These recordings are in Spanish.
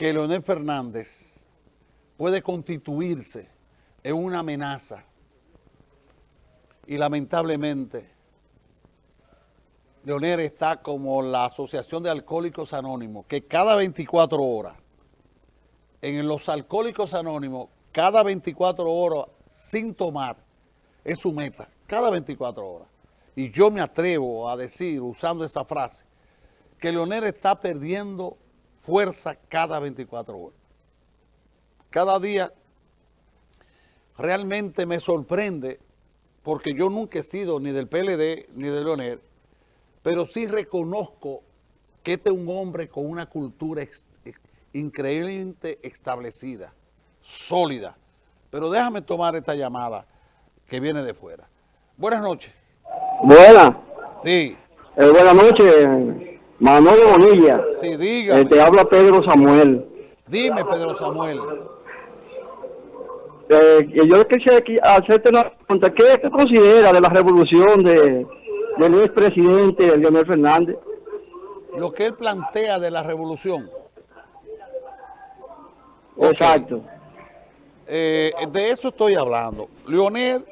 que Leonel Fernández puede constituirse en una amenaza y lamentablemente Leonel está como la Asociación de Alcohólicos Anónimos, que cada 24 horas, en los Alcohólicos Anónimos, cada 24 horas sin tomar, es su meta, cada 24 horas. Y yo me atrevo a decir, usando esa frase, que Leonel está perdiendo fuerza cada 24 horas. Cada día realmente me sorprende porque yo nunca he sido ni del PLD ni de Leonel, pero sí reconozco que este es un hombre con una cultura increíblemente establecida, sólida. Pero déjame tomar esta llamada que viene de fuera. Buenas noches. Buenas. Sí. Eh, buenas noches. Manolo Bonilla. Sí, dígame. Eh, te habla Pedro Samuel. Dime, Pedro Samuel. Eh, yo quisiera hacerte una pregunta. ¿Qué te considera de la revolución de, del expresidente Leonel Fernández? Lo que él plantea de la revolución. Exacto. Eh, de eso estoy hablando. Leonel,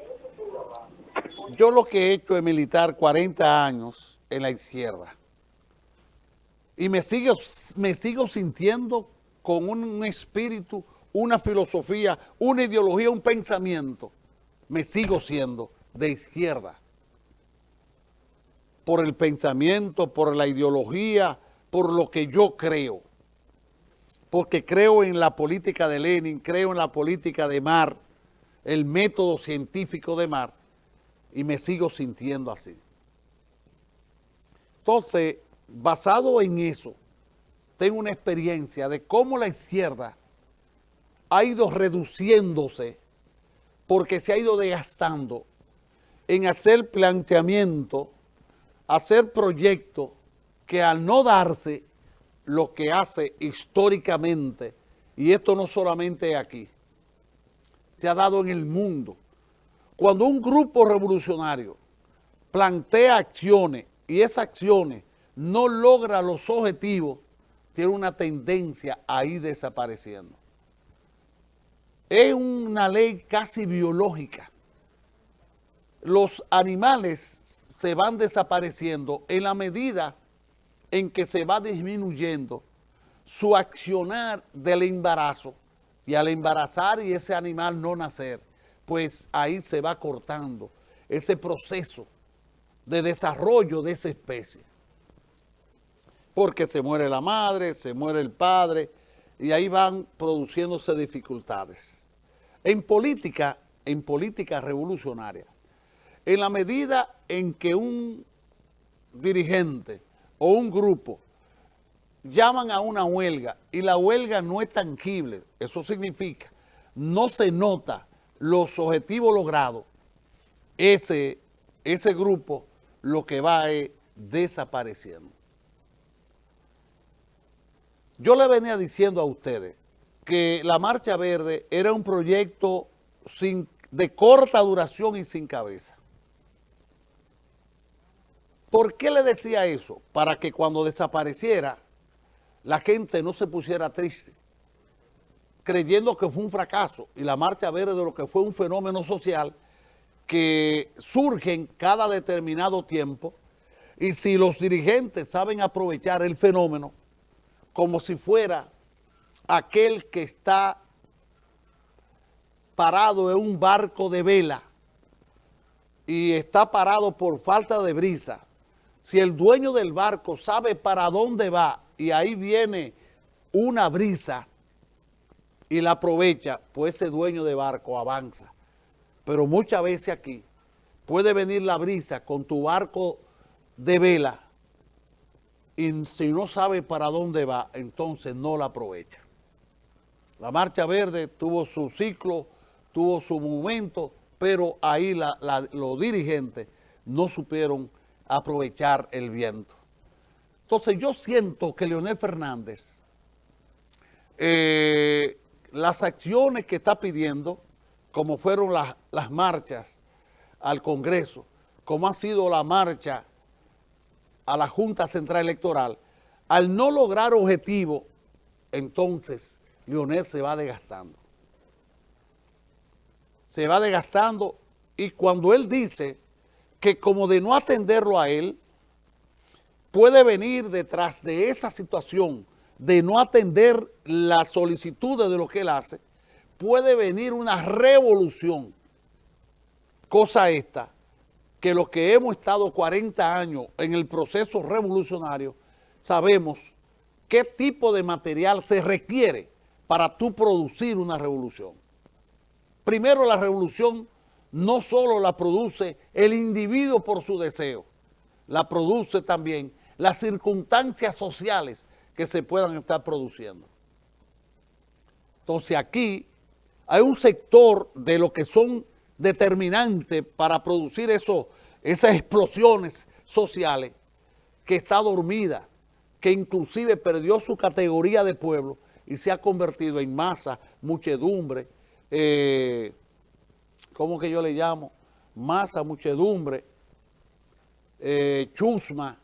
yo lo que he hecho es militar 40 años en la izquierda y me sigo, me sigo sintiendo con un, espíritu, una filosofía, una ideología, un pensamiento. Me sigo siendo de izquierda. Por el pensamiento, por la ideología, por lo que yo creo. Porque creo en la política de Lenin, creo en la política de Mar, el método científico de Mar, y me sigo sintiendo así. Entonces, basado en eso, tengo una experiencia de cómo la izquierda ha ido reduciéndose porque se ha ido desgastando en hacer planteamiento, hacer proyectos que al no darse lo que hace históricamente, y esto no solamente aquí, se ha dado en el mundo. Cuando un grupo revolucionario plantea acciones y esas acciones no logra los objetivos, tiene una tendencia a ir desapareciendo. Es una ley casi biológica. Los animales se van desapareciendo en la medida en que se va disminuyendo su accionar del embarazo y al embarazar y ese animal no nacer, pues ahí se va cortando ese proceso de desarrollo de esa especie porque se muere la madre, se muere el padre, y ahí van produciéndose dificultades. En política, en política revolucionaria, en la medida en que un dirigente o un grupo llaman a una huelga y la huelga no es tangible, eso significa, no se nota los objetivos logrados, ese, ese grupo lo que va es desapareciendo. Yo le venía diciendo a ustedes que la Marcha Verde era un proyecto sin, de corta duración y sin cabeza. ¿Por qué le decía eso? Para que cuando desapareciera, la gente no se pusiera triste, creyendo que fue un fracaso. Y la Marcha Verde de lo que fue un fenómeno social que surge en cada determinado tiempo, y si los dirigentes saben aprovechar el fenómeno, como si fuera aquel que está parado en un barco de vela y está parado por falta de brisa. Si el dueño del barco sabe para dónde va y ahí viene una brisa y la aprovecha, pues ese dueño de barco avanza. Pero muchas veces aquí puede venir la brisa con tu barco de vela y si no sabe para dónde va, entonces no la aprovecha. La Marcha Verde tuvo su ciclo, tuvo su momento, pero ahí los dirigentes no supieron aprovechar el viento. Entonces yo siento que Leonel Fernández, eh, las acciones que está pidiendo, como fueron las, las marchas al Congreso, como ha sido la marcha a la Junta Central Electoral, al no lograr objetivo entonces Leonel se va desgastando. Se va desgastando y cuando él dice que como de no atenderlo a él, puede venir detrás de esa situación de no atender las solicitudes de lo que él hace, puede venir una revolución. Cosa esta, que los que hemos estado 40 años en el proceso revolucionario, sabemos qué tipo de material se requiere para tú producir una revolución. Primero, la revolución no solo la produce el individuo por su deseo, la produce también las circunstancias sociales que se puedan estar produciendo. Entonces aquí hay un sector de lo que son determinantes para producir eso, esas explosiones sociales que está dormida, que inclusive perdió su categoría de pueblo y se ha convertido en masa, muchedumbre, eh, ¿cómo que yo le llamo? Masa, muchedumbre, eh, chusma,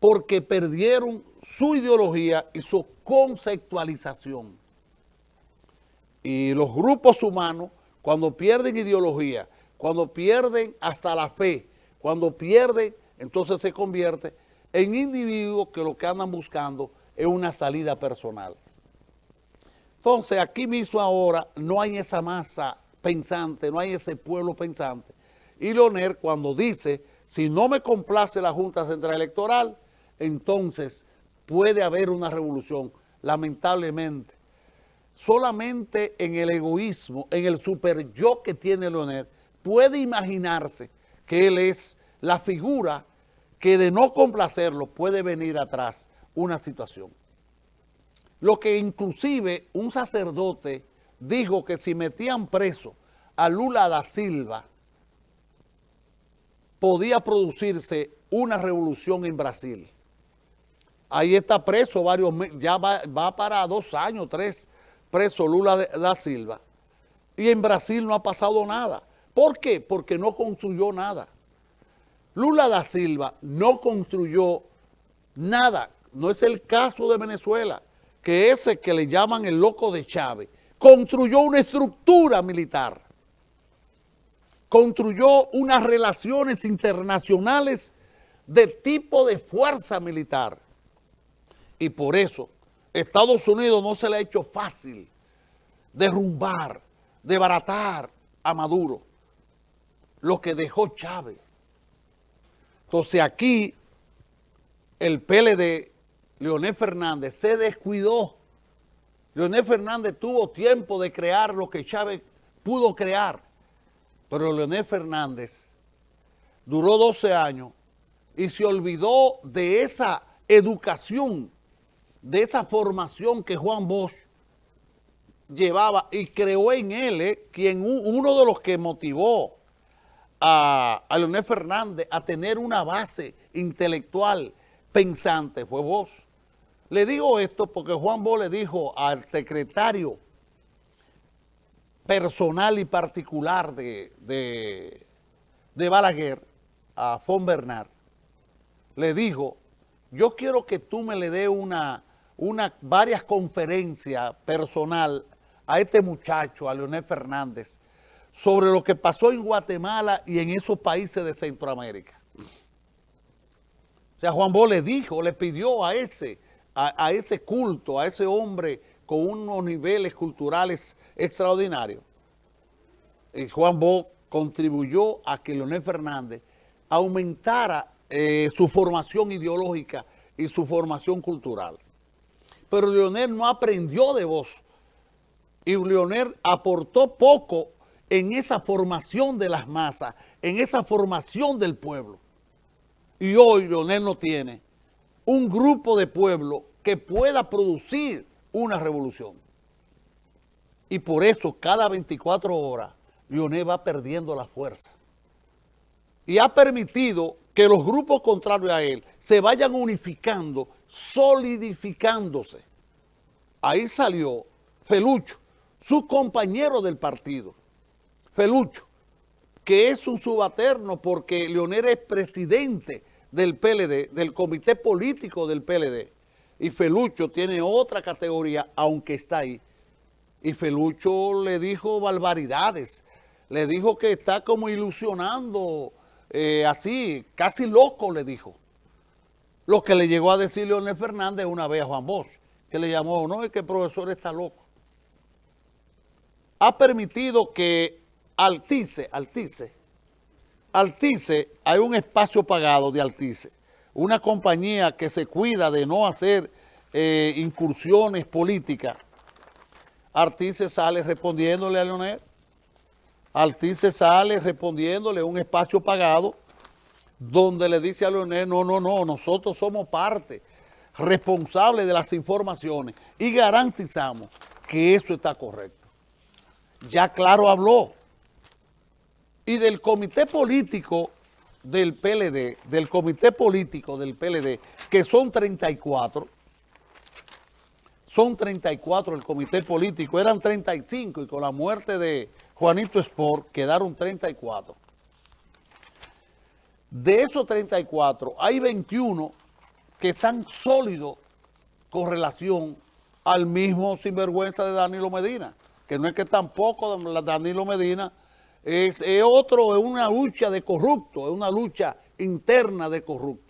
porque perdieron su ideología y su conceptualización. Y los grupos humanos, cuando pierden ideología, cuando pierden hasta la fe, cuando pierden, entonces se convierte en individuos que lo que andan buscando es una salida personal. Entonces, aquí mismo ahora no hay esa masa pensante, no hay ese pueblo pensante. Y Leonel cuando dice, si no me complace la Junta Central Electoral, entonces puede haber una revolución, lamentablemente. Solamente en el egoísmo, en el super yo que tiene Leonel, puede imaginarse que él es la figura que de no complacerlo puede venir atrás una situación. Lo que inclusive un sacerdote dijo que si metían preso a Lula da Silva, podía producirse una revolución en Brasil. Ahí está preso varios ya va, para dos años, tres preso Lula da Silva. Y en Brasil no ha pasado nada. ¿Por qué? Porque no construyó nada. Lula da Silva no construyó nada. No es el caso de Venezuela, que ese que le llaman el loco de Chávez, construyó una estructura militar. Construyó unas relaciones internacionales de tipo de fuerza militar. Y por eso Estados Unidos no se le ha hecho fácil derrumbar, desbaratar a Maduro, lo que dejó Chávez. Entonces aquí el PLD, Leonel Fernández, se descuidó. Leonel Fernández tuvo tiempo de crear lo que Chávez pudo crear, pero Leonel Fernández duró 12 años y se olvidó de esa educación de esa formación que Juan Bosch llevaba y creó en él, eh, quien uno de los que motivó a, a, Leonel Fernández a tener una base intelectual pensante fue Bosch. Le digo esto porque Juan Bosch le dijo al secretario personal y particular de, de, de Balaguer, a Fon Bernard, le dijo, yo quiero que tú me le dé una varias conferencias personal a este muchacho, a Leonel Fernández, sobre lo que pasó en Guatemala y en esos países de Centroamérica. O sea, Juan Bo le dijo, le pidió a ese, a, ese culto, a ese hombre con unos niveles culturales extraordinarios. Y Juan Bo contribuyó a que Leonel Fernández aumentara eh, su formación ideológica y su formación cultural pero Leonel no aprendió de vos. Y Leonel aportó poco en esa formación de las masas, en esa formación del pueblo. Y hoy Leonel no tiene un grupo de pueblo que pueda producir una revolución. Y por eso cada 24 horas Leonel va perdiendo la fuerza. Y ha permitido que los grupos contrarios a él se vayan unificando solidificándose. Ahí salió Felucho, su compañero del partido, Felucho, que es un subalterno porque Leonel es presidente del PLD, del comité político del PLD, Y Felucho tiene otra categoría, aunque está ahí. Y Felucho le dijo barbaridades. Le dijo que está como ilusionando, eh, así, casi loco le dijo. Lo que le llegó a decir Leonel Fernández una vez a Juan Bosch, que le llamó, no, es que el profesor está loco. Ha permitido que Altice, Altice, Altice, hay un espacio pagado de Altice, una compañía que se cuida de no hacer eh, incursiones políticas, Artice sale respondiéndole a Leonel, Artice sale respondiéndole un espacio pagado donde le dice a Leonel, no, no, no, nosotros somos parte responsable de las informaciones y garantizamos que eso está correcto. Ya claro habló. Y del comité político del PLD, del comité político del PLD, que son 34, son 34 el comité político, eran 35 y con la muerte de Juanito Sport quedaron 34. De esos 34, hay 21 que están sólidos con relación al mismo sinvergüenza de Danilo Medina, que no es que tampoco Danilo Medina es, es otro, es una lucha de corrupto, es una lucha interna de corrupto.